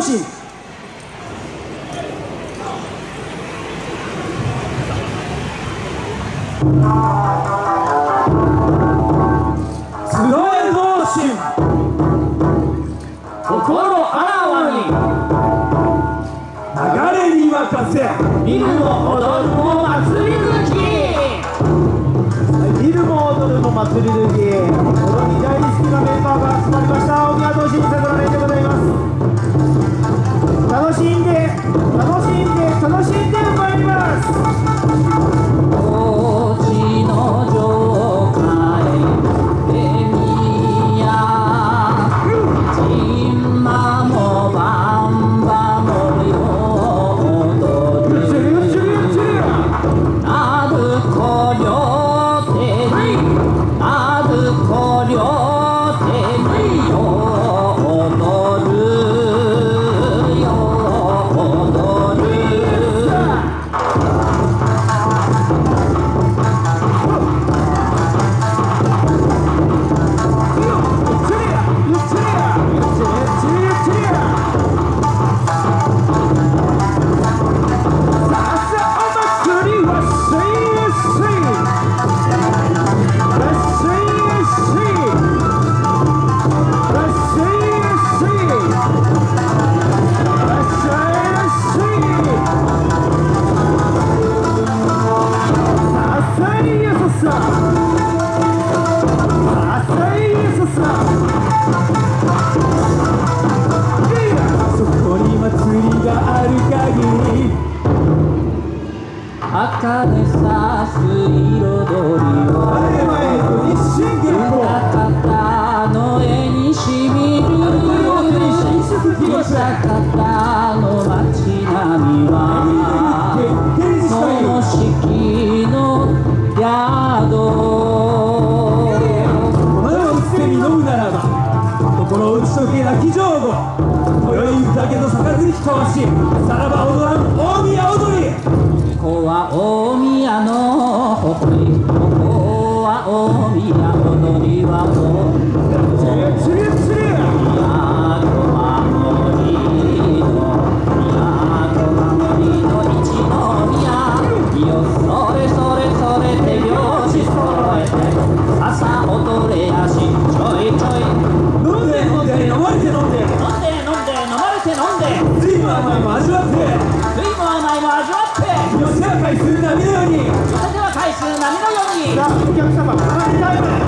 直し見も踊るも祭り好き。見るも踊るも祭り好き。のり大好きなメンバーが集まりました。大宮戸新里の赤でさす彩りを歌方の絵にしみる北方の街並みはその式の宿うのならば心打ち解けなき上後今宵宴と杯とわしさらば踊らん大宮踊り回する波のように。風は回収波のように。お客様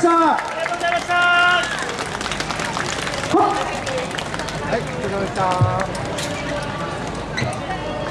した。ありがとうございました。はい、した。